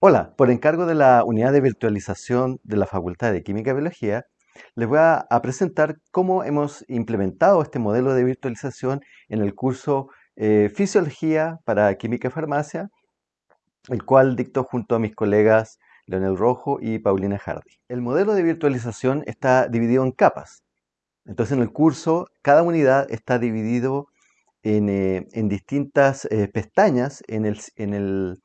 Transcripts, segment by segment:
Hola, por encargo de la unidad de virtualización de la Facultad de Química y Biología, les voy a, presentar cómo hemos implementado este modelo de virtualización en el curso eh, Fisiología para Química y Farmacia, el cual dictó junto a mis colegas Leonel Rojo y Paulina Hardy. El modelo de virtualización está dividido en capas. Entonces en el curso cada unidad está dividido en, eh, distintas eh, pestañas en el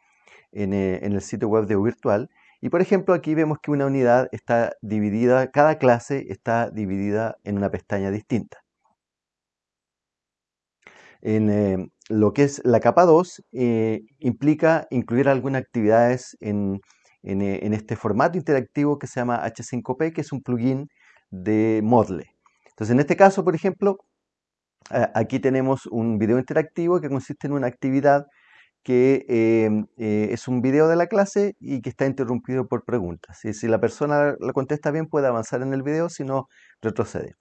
eh, en, el sitio web de Virtual. Y por ejemplo, aquí vemos que una unidad está dividida, cada clase está dividida en una pestaña distinta. En eh, lo que es la capa 2, eh, implica incluir algunas actividades en, este formato interactivo que se llama H5P, que es un plugin de Modle. Entonces, en este caso, por ejemplo, aquí tenemos un video interactivo que consiste en una actividad que em, eh, es un video de la clase y que está interrumpido por preguntas. Y si la persona la contesta bien, puede avanzar en el video, si no, retrocede.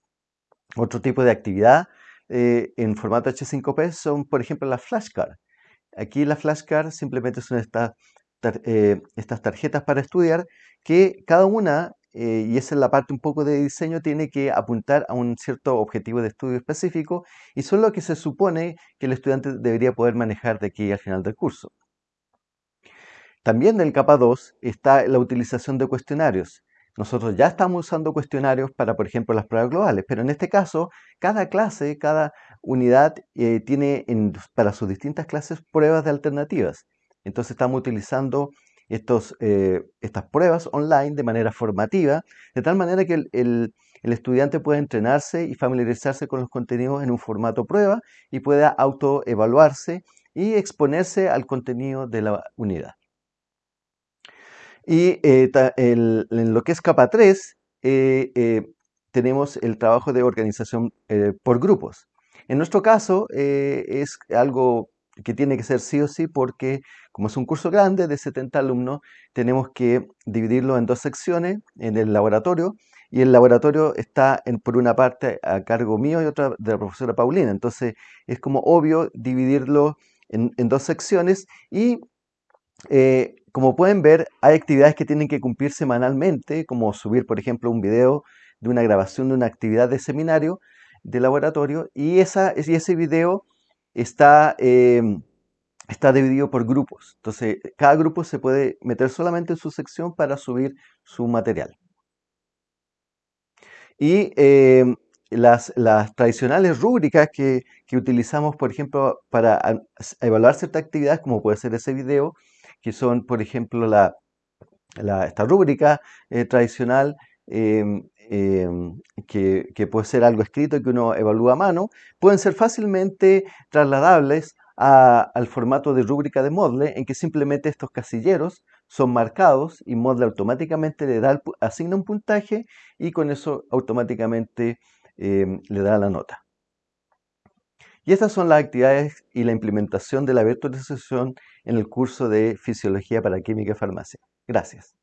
Otro tipo de actividad eh, en formato H5P son, por ejemplo, las flashcards. Aquí las flashcards simplemente son estas, eh, estas tarjetas para estudiar que cada una eh, y esa es la parte un poco de diseño, tiene que apuntar a un cierto objetivo de estudio específico y son lo que se supone que el estudiante debería poder manejar de aquí al final del curso. También en el capa 2 está la utilización de cuestionarios. Nosotros ya estamos usando cuestionarios para, por ejemplo, las pruebas globales, pero en este caso, cada clase, cada unidad eh, tiene para sus distintas clases pruebas de alternativas. Entonces estamos utilizando eh, estas pruebas online de manera formativa, de tal manera que el, estudiante pueda entrenarse y familiarizarse con los contenidos en un formato prueba y pueda autoevaluarse y exponerse al contenido de la unidad. Y eh, en lo que es capa 3, eh, tenemos el trabajo de organización por grupos. En nuestro caso es algo que tiene que ser sí o sí porque como es un curso grande de 70 alumnos, tenemos que dividirlo en dos secciones en el laboratorio y el laboratorio está en, por una parte a cargo mío y otra de la profesora Paulina. Entonces es como obvio dividirlo en, dos secciones y eh, como pueden ver hay actividades que tienen que cumplir semanalmente, como subir por ejemplo un video de una grabación de una actividad de seminario de laboratorio y, esa, y ese video está, em, está dividido por grupos. Entonces, cada grupo se puede meter solamente en su sección para subir su material. Y em, las, tradicionales rúbricas que, utilizamos, por ejemplo, para evaluar ciertas actividades, como puede ser ese video, que son, por ejemplo, la, esta rúbrica eh, tradicional, em, Em, que, puede ser algo escrito que uno evalúa a mano, pueden ser fácilmente trasladables al formato de rúbrica de Moodle, en que simplemente estos casilleros son marcados y Moodle automáticamente le da, asigna un puntaje y con eso automáticamente em, le da la nota. Y estas son las actividades y la implementación de la virtualización en el curso de Fisiología para Química y Farmacia. Gracias.